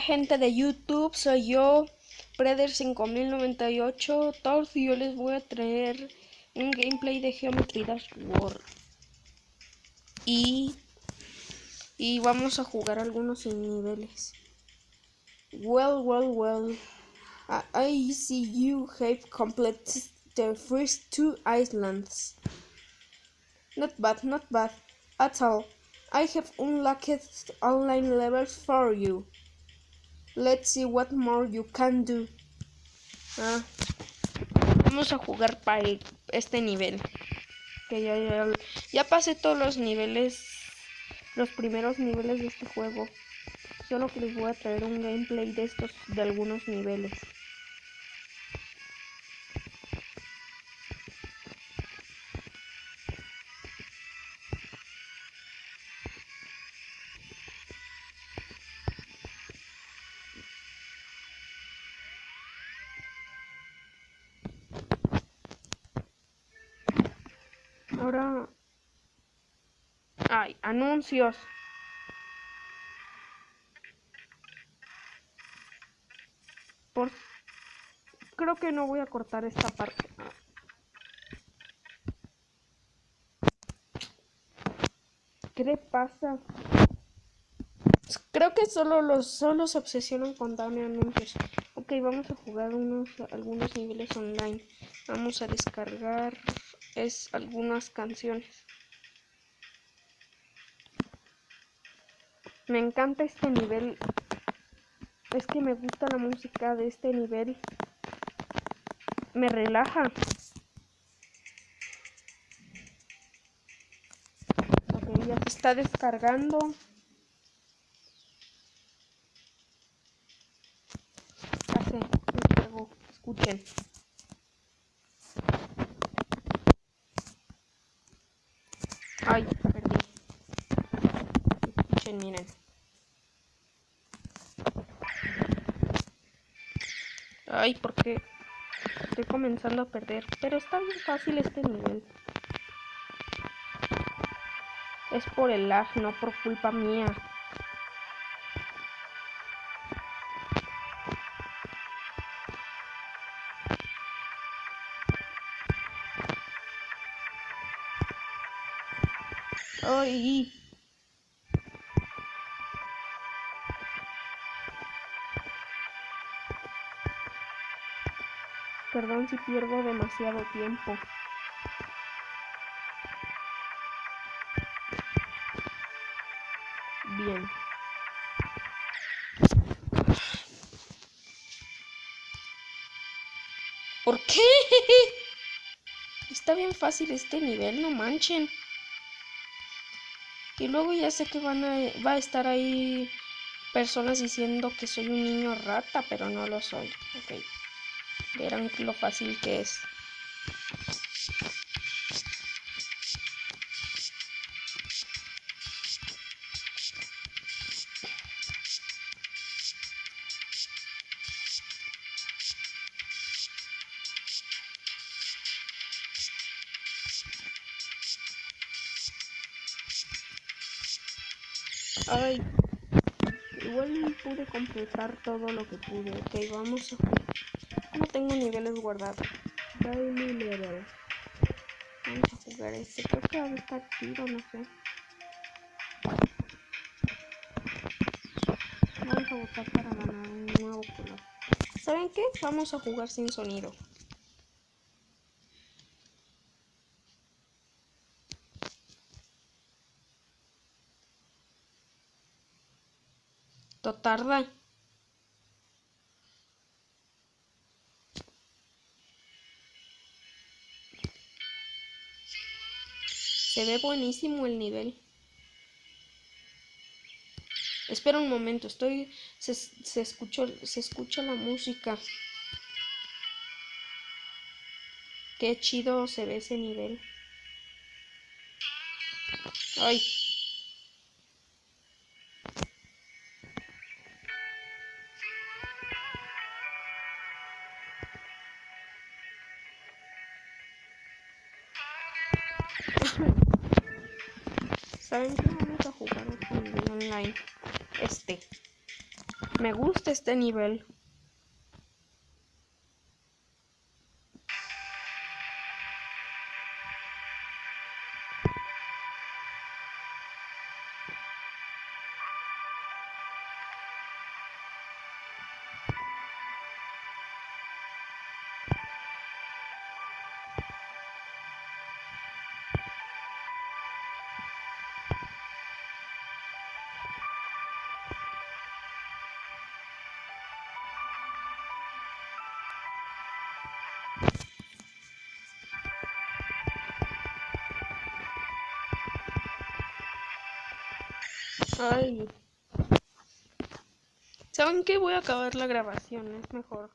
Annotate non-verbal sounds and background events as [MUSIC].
gente de YouTube, soy yo, Preder5098 Todos y yo les voy a traer un gameplay de Geometry Dash World. Y, y vamos a jugar algunos niveles. Well, well, well. I see you have completed the first two islands. Not bad, not bad at all. I have unlocked online levels for you. Let's see what more you can do. Ah, vamos a jugar para este nivel. Que ya, ya, ya pasé todos los niveles, los primeros niveles de este juego. Solo que les voy a traer un gameplay de estos, de algunos niveles. Ahora... Ay, anuncios. Por... Creo que no voy a cortar esta parte. ¿Qué pasa? Creo que solo los solo se obsesionan con darme anuncios. Ok, vamos a jugar unos algunos niveles online. Vamos a descargar es algunas canciones. Me encanta este nivel. Es que me gusta la música de este nivel. Me relaja. Ok, ya se está descargando. Escuchen. Ay, perdí. Escuchen, miren. Ay, porque estoy comenzando a perder. Pero está bien fácil este nivel. Es por el lag, no por culpa mía. Ay. Perdón si pierdo demasiado tiempo. Bien. ¿Por qué? [LAUGHS] Está bien fácil este nivel, no manchen. Y luego ya sé que van a, va a estar ahí personas diciendo que soy un niño rata, pero no lo soy. Ok. Verán lo fácil que es. Ay, igual pude completar todo lo que pude. Ok, vamos a No tengo niveles guardados. Daily level. Vamos a jugar este. Creo que va a estar tiro, no sé. Vamos a votar para ganar un nuevo color. ¿Saben qué? Vamos a jugar sin sonido. Tarda. Se ve buenísimo el nivel. Espera un momento, estoy. Se, se, escuchó, se escucha la música. Qué chido se ve ese nivel. Ay. ¿Saben qué? Vamos a jugar un online. Este. Me gusta este nivel. Ay. ¿Saben qué? Voy a acabar la grabación, es mejor.